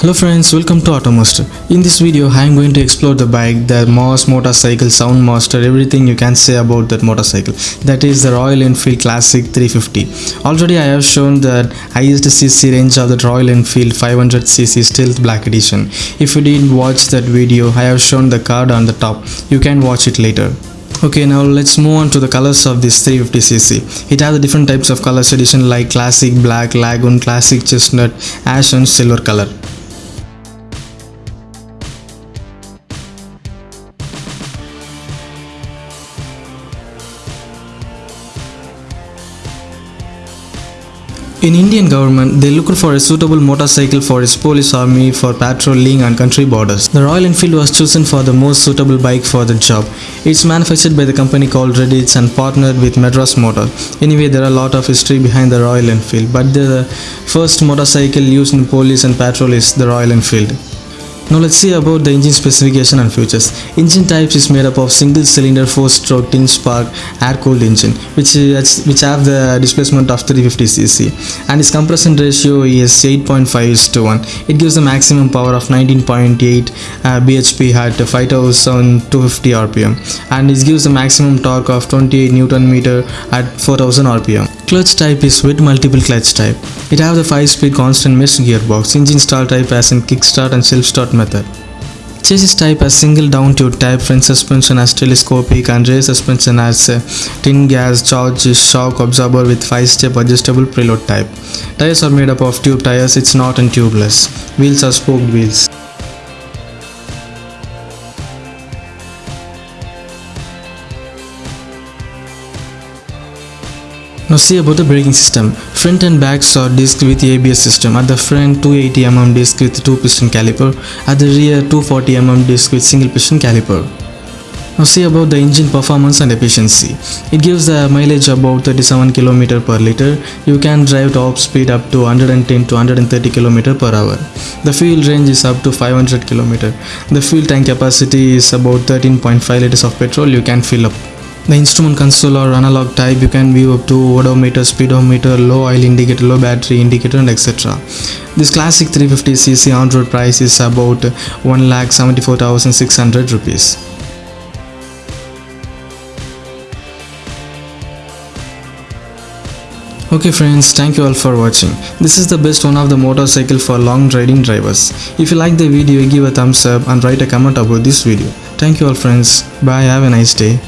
Hello friends, welcome to Automaster. In this video, I am going to explore the bike, the Moss motorcycle, Sound Master, everything you can say about that motorcycle. That is the Royal Enfield Classic 350. Already I have shown the highest CC range of the Royal Enfield 500cc Stealth Black Edition. If you didn't watch that video, I have shown the card on the top. You can watch it later. Okay, now let's move on to the colors of this 350cc. It has different types of colors edition like classic, black, lagoon, classic, chestnut, ash and silver color. In Indian government, they looked for a suitable motorcycle for its police army for patrolling and country borders. The Royal Enfield was chosen for the most suitable bike for the job. It's manufactured by the company called Redditch and partnered with Madras Motor. Anyway, there are a lot of history behind the Royal Enfield, but the first motorcycle used in police and patrol is the Royal Enfield. Now let's see about the engine specification and features. Engine types is made up of single cylinder 4 stroke twin spark air cooled engine which which have the displacement of 350cc and its compression ratio is 8.5 is to 1. It gives the maximum power of 19.8 uh, bhp at 5250 rpm and it gives the maximum torque of 28 newton meter at 4000 rpm. Clutch type is with multiple clutch type. It have the 5-speed constant mesh gearbox. Engine start type as in kickstart and self-start method. Chassis type as single down tube type, front suspension as telescopic and rear suspension as tin gas charge shock absorber with 5-step adjustable preload type. Tires are made up of tube tires, it's not in tubeless. Wheels are spoked wheels. Now see about the braking system. Front and back saw disc with ABS system. At the front 280mm disc with 2 piston caliper. At the rear 240mm disc with single piston caliper. Now see about the engine performance and efficiency. It gives the mileage about 37 km per liter. You can drive top speed up to 110 to 130 km per hour. The fuel range is up to 500 km. The fuel tank capacity is about 13.5 liters of petrol you can fill up. The instrument console or analog type you can view up to odometer, speedometer, low oil indicator, low battery indicator and etc. This classic 350cc on-road price is about 1,74,600 rupees. Okay friends, thank you all for watching. This is the best one of the motorcycle for long riding drivers. If you like the video, give a thumbs up and write a comment about this video. Thank you all friends. Bye, have a nice day.